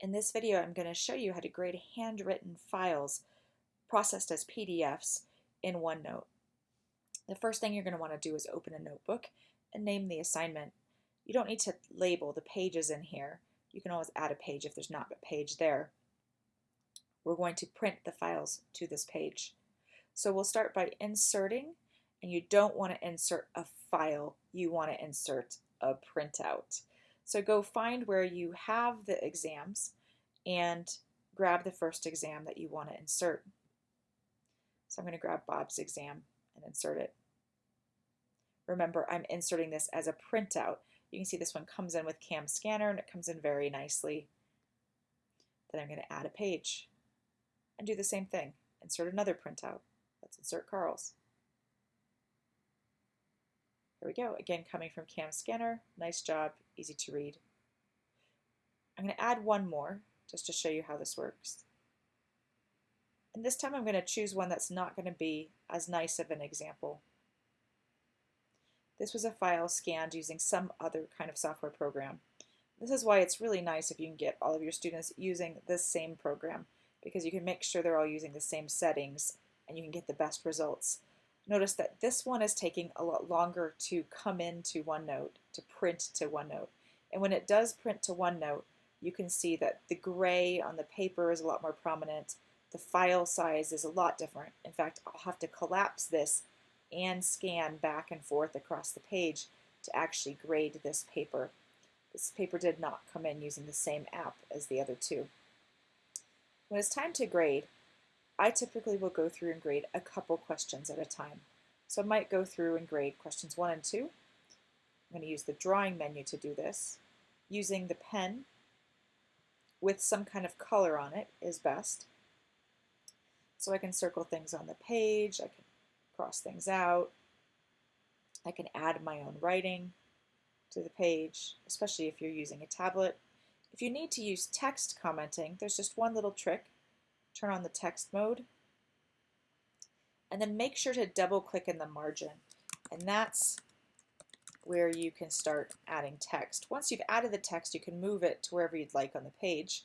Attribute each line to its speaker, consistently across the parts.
Speaker 1: In this video, I'm going to show you how to grade handwritten files processed as PDFs in OneNote. The first thing you're going to want to do is open a notebook and name the assignment. You don't need to label the pages in here. You can always add a page if there's not a page there. We're going to print the files to this page. So we'll start by inserting, and you don't want to insert a file, you want to insert a printout. So go find where you have the exams and grab the first exam that you want to insert. So I'm going to grab Bob's exam and insert it. Remember, I'm inserting this as a printout. You can see this one comes in with CamScanner and it comes in very nicely. Then I'm going to add a page and do the same thing. Insert another printout. Let's insert Carl's. Here we go, again coming from CamScanner. Nice job, easy to read. I'm going to add one more just to show you how this works. And this time I'm going to choose one that's not going to be as nice of an example. This was a file scanned using some other kind of software program. This is why it's really nice if you can get all of your students using this same program because you can make sure they're all using the same settings and you can get the best results. Notice that this one is taking a lot longer to come into OneNote, to print to OneNote. And when it does print to OneNote, you can see that the gray on the paper is a lot more prominent. The file size is a lot different. In fact, I'll have to collapse this and scan back and forth across the page to actually grade this paper. This paper did not come in using the same app as the other two. When it's time to grade, I typically will go through and grade a couple questions at a time. So I might go through and grade questions one and two. I'm going to use the drawing menu to do this. Using the pen with some kind of color on it is best. So I can circle things on the page, I can cross things out, I can add my own writing to the page, especially if you're using a tablet. If you need to use text commenting, there's just one little trick turn on the text mode, and then make sure to double click in the margin. And that's where you can start adding text. Once you've added the text, you can move it to wherever you'd like on the page.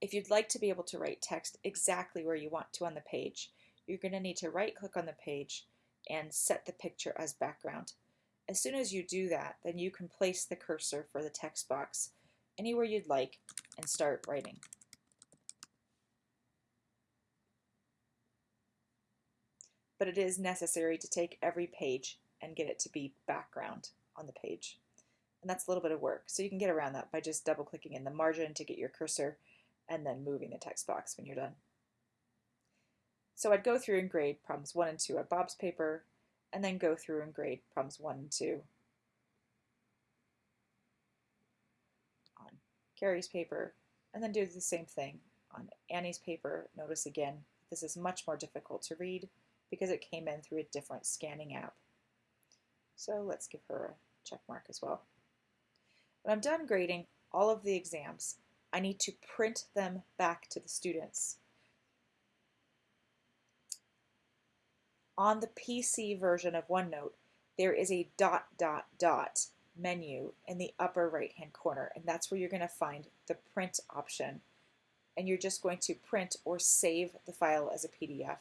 Speaker 1: If you'd like to be able to write text exactly where you want to on the page, you're going to need to right click on the page and set the picture as background. As soon as you do that, then you can place the cursor for the text box anywhere you'd like and start writing. But it is necessary to take every page and get it to be background on the page. And that's a little bit of work. So you can get around that by just double clicking in the margin to get your cursor and then moving the text box when you're done. So I'd go through and grade problems one and two at Bob's paper, and then go through and grade problems 1 and 2 on Carrie's paper, and then do the same thing on Annie's paper. Notice again, this is much more difficult to read because it came in through a different scanning app. So let's give her a check mark as well. When I'm done grading all of the exams, I need to print them back to the students. On the PC version of OneNote, there is a dot dot dot menu in the upper right hand corner and that's where you're going to find the print option and you're just going to print or save the file as a PDF.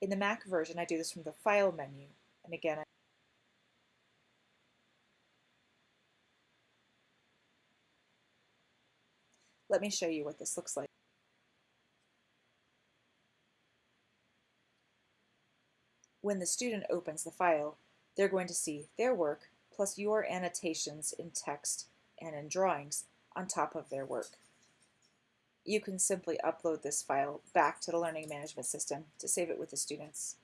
Speaker 1: In the Mac version I do this from the file menu and again I Let me show you what this looks like. When the student opens the file, they're going to see their work plus your annotations in text and in drawings on top of their work. You can simply upload this file back to the learning management system to save it with the students.